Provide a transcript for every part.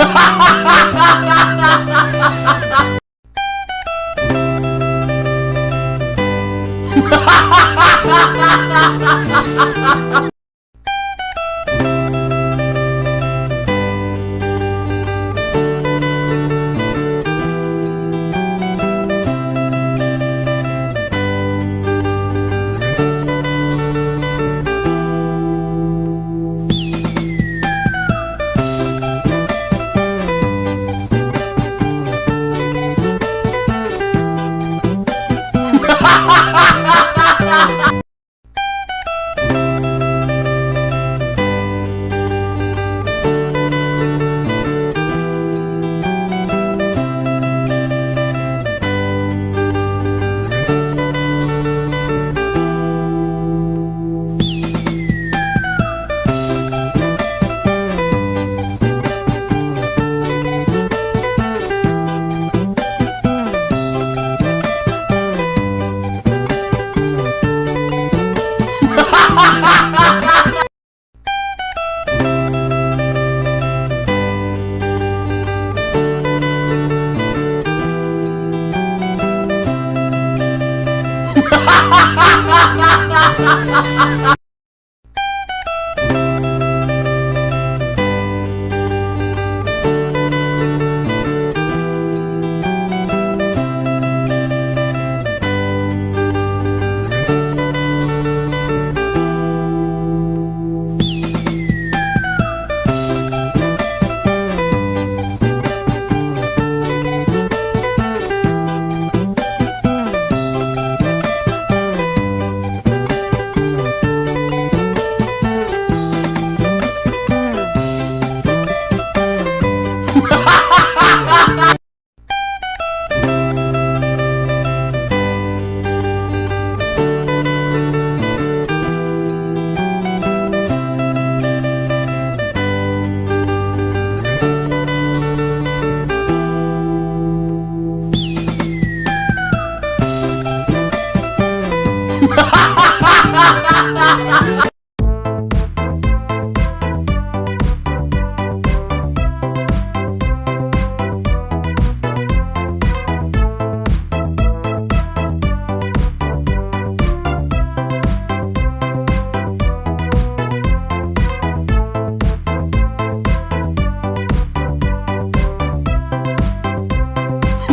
Ha ha ha ha ha ha ha ha ha! Ha ha ha ha ha ha!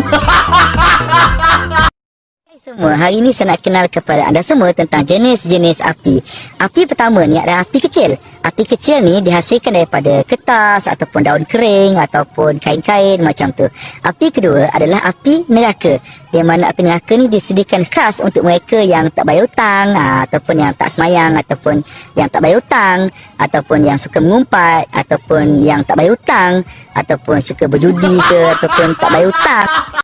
ha ha ha semua, hari ini saya nak kenal kepada anda semua tentang jenis-jenis api. Api pertama ni adalah api kecil. Api kecil ni dihasilkan daripada kertas ataupun daun kering ataupun kain-kain macam tu. Api kedua adalah api neraka. Di mana api neraka ni disediakan khas untuk mereka yang tak bayar hutang ataupun yang tak semayang ataupun yang tak bayar hutang ataupun yang suka mengumpat ataupun yang tak bayar hutang ataupun suka berjudi ke ataupun tak bayar hutang.